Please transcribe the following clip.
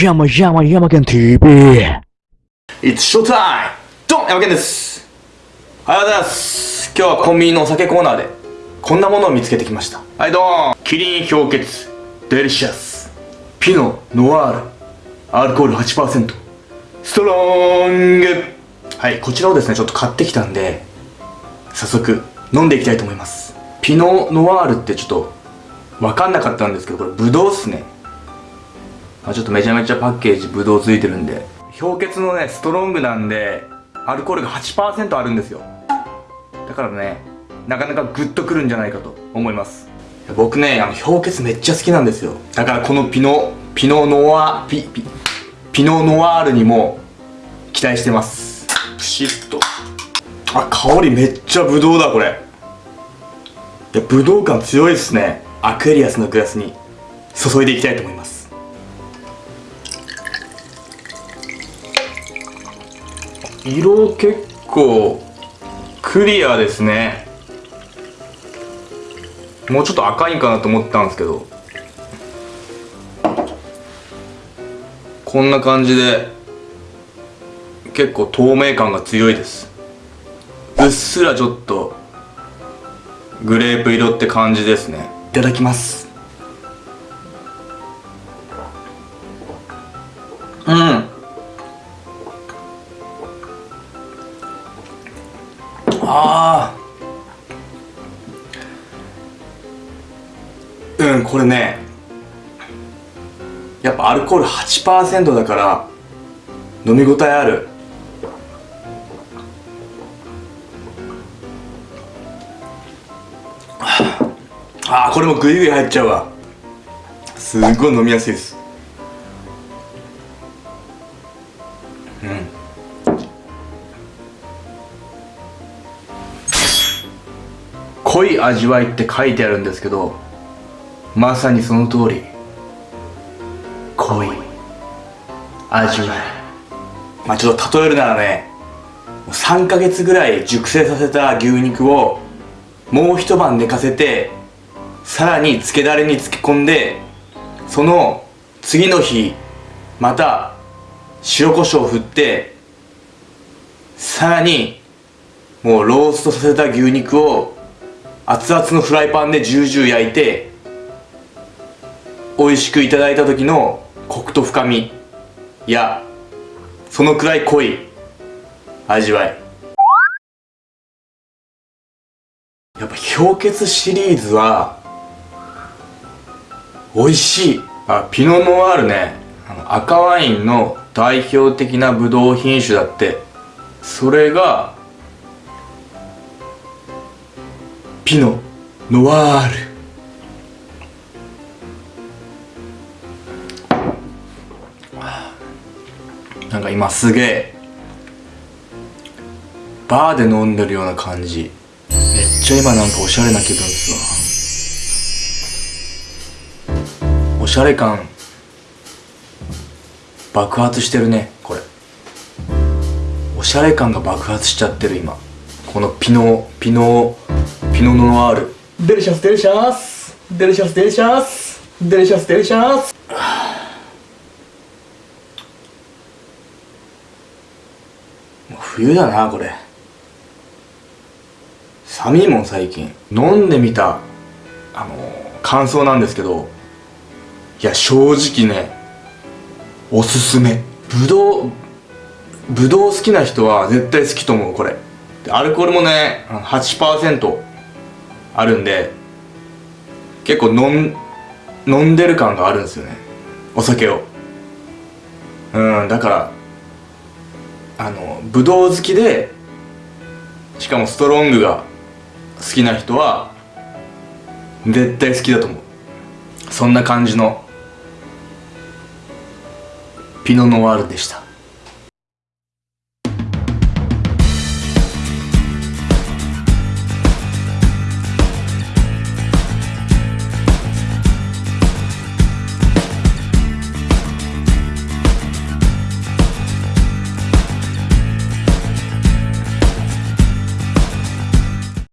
山山山県 TV It's showtime! ドン!山健です!おはようございます!今日はコンビニのお酒コーナーでこんなものを見つけてきました。はいドーン!キリン氷結。デリシャス。ピノノワール。アルコール8%ストロング!はいこちらをですねちょっと買ってきたんで早速飲んでいきたいと思います。ピノノワールってちょっと分かんなかったんですけどこれブドウっすね。まあ、ちょっとめちゃめちゃパッケージブドウついてるんで。氷結のねストロングなんでアルコールが8%あるんですよ。だからねなかなかグッとくるんじゃないかと思います。僕ねあの氷結めっちゃ好きなんですよ。だからこのピノピノノワピピピノノワールにも期待してます。プシッと。あ香りめっちゃブドウだこれ。いやブドウ感強いですね。アクエリアスのグラスに注いでいきたいと思います色結構クリアですね。もうちょっと赤いんかなと思ったんですけど。こんな感じで結構透明感が強いです。うっすらちょっとグレープ色って感じですね。いただきます。うんこれねやっぱアルコール8%だから飲み応えある。ああこれもグイグイ入っちゃうわ。すっごい飲みやすいです。うん。濃い味わいって書いてあるんですけどまさにその通り。濃い味わい。まあちょっと例えるならね3ヶ月ぐらい熟成させた牛肉をもう一晩寝かせてさらに漬けだれに漬け込んでその次の日また塩コショウを振ってさらにもうローストさせた牛肉を熱々のフライパンでジュージュー焼いて美味しくいただいた時のコクと深みやそのくらい濃い味わい。やっぱ氷結シリーズは美味しい。あピノノワールね。赤ワインの代表的なブドウ品種だって。それがピノ・ノワール。なんか今すげえバーで飲んでるような感じ。めっちゃ今なんかおしゃれな気分っすわおしゃれ感爆発してるねこれ。おしゃれ感が爆発しちゃってる今。このピノピノピノノワール。 Delicious delicious。Delicious delicious。Delicious delicious。冬だなこれ。寒いもん最近。飲んでみたあの感想なんですけどいや正直ねおすすめ。ぶどうぶどう好きな人は絶対好きと思うこれ。アルコールもね8%あるんで結構飲ん飲んでる感があるんですよね。お酒を。うんだからあのブドウ好きでしかもストロングが好きな人は絶対好きだと思う。そんな感じのピノノワールでした。